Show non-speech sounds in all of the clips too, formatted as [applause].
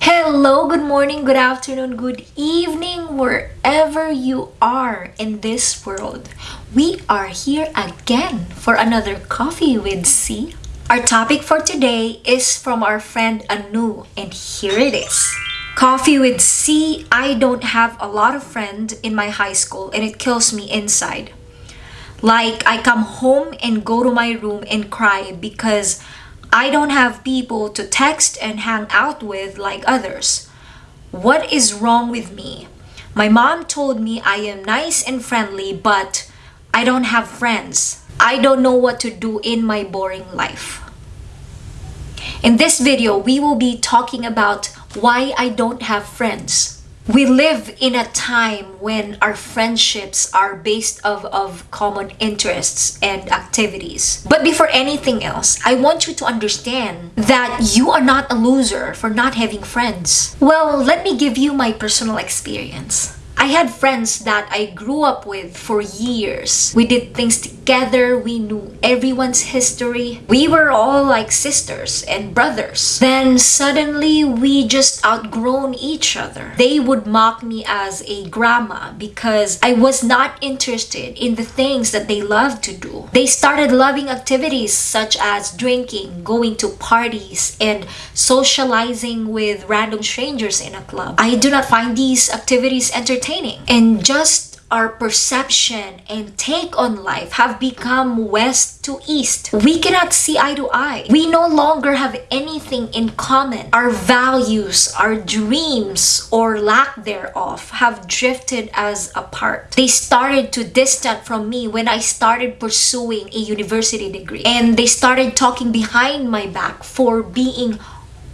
Hello, good morning, good afternoon, good evening, wherever you are in this world. We are here again for another Coffee with C. Our topic for today is from our friend Anu, and here it is. Coffee with C. I don't have a lot of friends in my high school and it kills me inside. Like, I come home and go to my room and cry because I don't have people to text and hang out with like others. What is wrong with me? My mom told me I am nice and friendly, but I don't have friends. I don't know what to do in my boring life. In this video, we will be talking about why I don't have friends. We live in a time when our friendships are based of, of common interests and activities. But before anything else, I want you to understand that you are not a loser for not having friends. Well, let me give you my personal experience. I had friends that I grew up with for years. We did things together, we knew everyone's history. We were all like sisters and brothers. Then suddenly we just outgrown each other. They would mock me as a grandma because I was not interested in the things that they loved to do. They started loving activities such as drinking, going to parties, and socializing with random strangers in a club. I do not find these activities entertaining entertaining and just our perception and take on life have become west to east. We cannot see eye to eye. We no longer have anything in common. Our values, our dreams, or lack thereof have drifted as apart. They started to distance from me when I started pursuing a university degree. And they started talking behind my back for being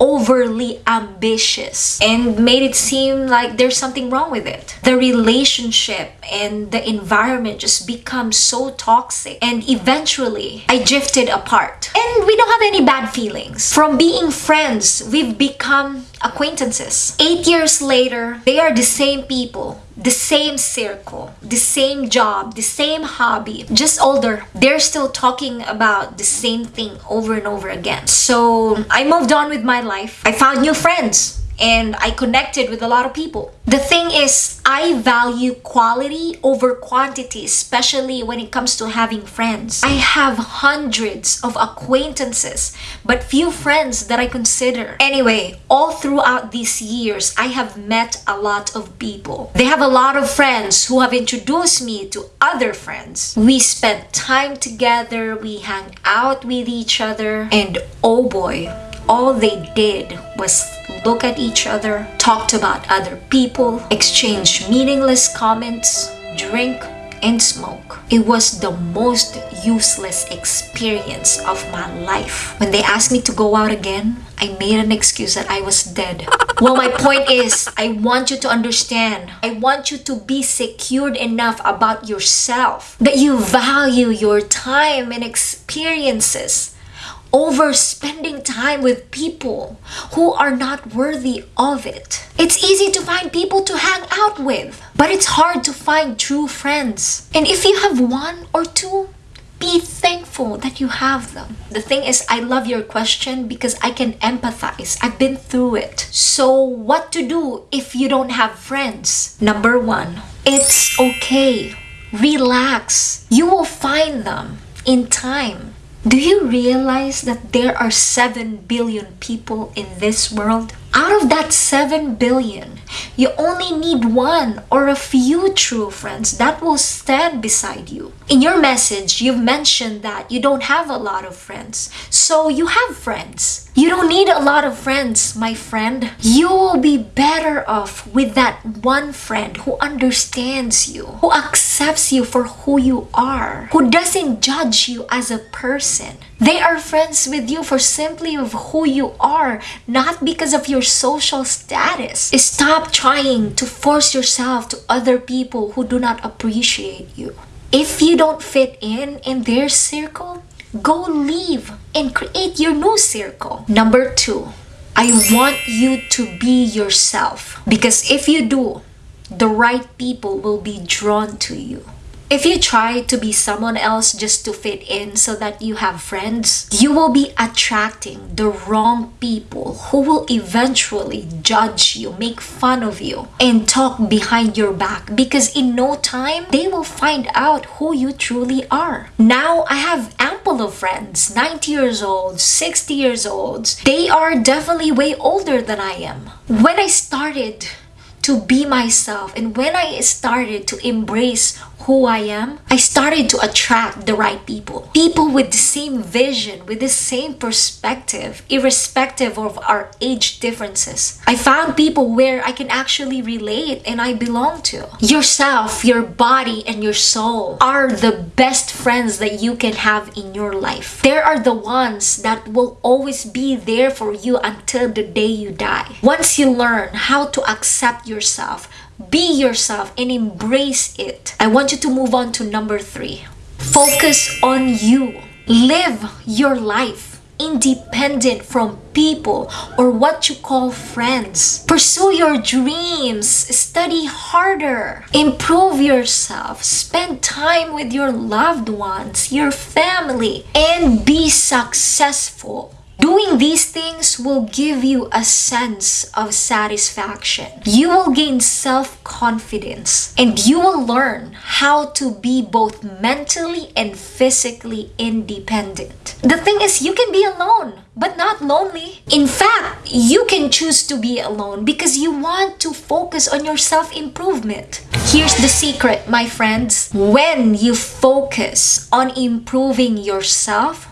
overly ambitious and made it seem like there's something wrong with it. The relationship and the environment just becomes so toxic and eventually I drifted apart. And we don't have any bad feelings. From being friends, we've become acquaintances. Eight years later, they are the same people the same circle, the same job, the same hobby, just older. They're still talking about the same thing over and over again. So I moved on with my life. I found new friends and I connected with a lot of people. The thing is, I value quality over quantity, especially when it comes to having friends. I have hundreds of acquaintances, but few friends that I consider. Anyway, all throughout these years, I have met a lot of people. They have a lot of friends who have introduced me to other friends. We spent time together, we hang out with each other, and oh boy, all they did was look at each other, talked about other people, exchanged meaningless comments, drink, and smoke. It was the most useless experience of my life. When they asked me to go out again, I made an excuse that I was dead. [laughs] well, my point is, I want you to understand. I want you to be secured enough about yourself that you value your time and experiences over spending time with people who are not worthy of it. It's easy to find people to hang out with, but it's hard to find true friends. And if you have one or two, be thankful that you have them. The thing is, I love your question because I can empathize. I've been through it. So, what to do if you don't have friends? Number one, it's okay. Relax. You will find them in time. Do you realize that there are 7 billion people in this world? Out of that 7 billion, you only need one or a few true friends that will stand beside you. In your message, you've mentioned that you don't have a lot of friends. So you have friends. You don't need a lot of friends, my friend. You will be better off with that one friend who understands you, who accepts you for who you are, who doesn't judge you as a person. They are friends with you for simply of who you are, not because of your social status. Stop trying to force yourself to other people who do not appreciate you. If you don't fit in in their circle, go leave and create your new circle. Number two, I want you to be yourself. Because if you do, the right people will be drawn to you. If you try to be someone else just to fit in so that you have friends, you will be attracting the wrong people who will eventually judge you, make fun of you, and talk behind your back because in no time they will find out who you truly are. Now I have ample of friends, 90 years old, 60 years old. They are definitely way older than I am. When I started to be myself and when I started to embrace who I am, I started to attract the right people. People with the same vision, with the same perspective, irrespective of our age differences. I found people where I can actually relate and I belong to. Yourself, your body, and your soul are the best friends that you can have in your life. They are the ones that will always be there for you until the day you die. Once you learn how to accept yourself, be yourself and embrace it. I want you to move on to number three. Focus on you. Live your life independent from people or what you call friends. Pursue your dreams, study harder, improve yourself, spend time with your loved ones, your family, and be successful. Doing these things will give you a sense of satisfaction. You will gain self-confidence and you will learn how to be both mentally and physically independent. The thing is, you can be alone but not lonely. In fact, you can choose to be alone because you want to focus on your self-improvement. Here's the secret, my friends. When you focus on improving yourself,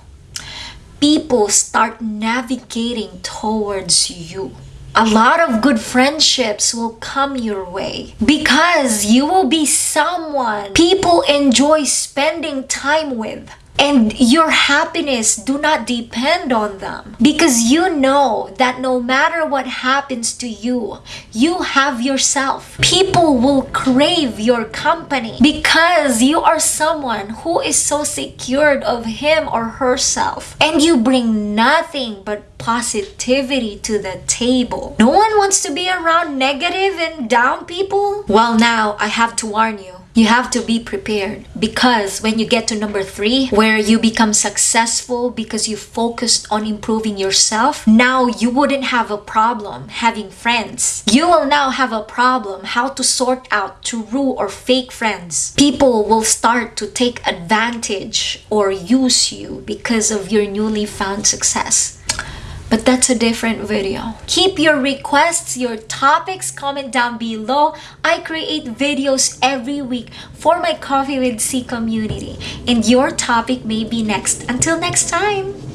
people start navigating towards you. A lot of good friendships will come your way because you will be someone people enjoy spending time with and your happiness do not depend on them. Because you know that no matter what happens to you you have yourself. People will crave your company because you are someone who is so secured of him or herself. And you bring nothing but positivity to the table. No one wants to be around negative and down people? Well now i have to warn you you have to be prepared because when you get to number three where you become successful because you focused on improving yourself now you wouldn't have a problem having friends. You will now have a problem how to sort out true or fake friends. People will start to take advantage or use you because of your newly found success but that's a different video. Keep your requests, your topics, comment down below. I create videos every week for my Coffee with C community and your topic may be next. Until next time!